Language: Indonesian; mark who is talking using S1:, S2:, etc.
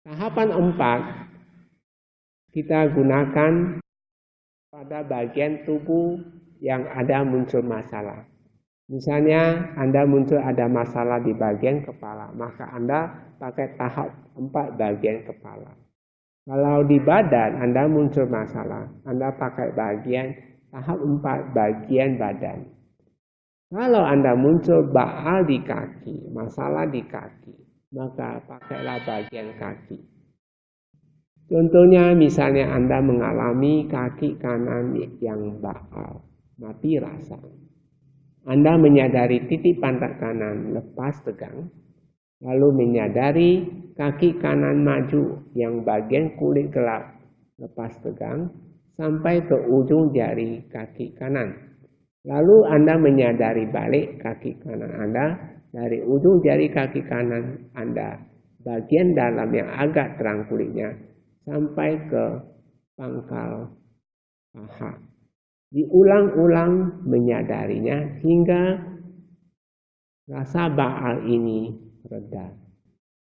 S1: Tahapan empat kita gunakan pada bagian tubuh yang ada muncul masalah. Misalnya Anda muncul ada masalah di bagian kepala, maka Anda pakai tahap empat bagian kepala. Kalau di badan Anda muncul masalah, Anda pakai bagian tahap empat bagian badan. Kalau Anda muncul baal di kaki, masalah di kaki, maka pakailah bagian kaki. Contohnya misalnya Anda mengalami kaki kanan yang baal, mati rasa. Anda menyadari titik pantat kanan lepas tegang, lalu menyadari kaki kanan maju yang bagian kulit gelap lepas tegang sampai ke ujung jari kaki kanan. Lalu Anda menyadari balik kaki kanan Anda dari ujung jari kaki kanan Anda bagian dalam yang agak terang kulitnya sampai ke pangkal paha diulang-ulang menyadarinya hingga rasa baal ini reda.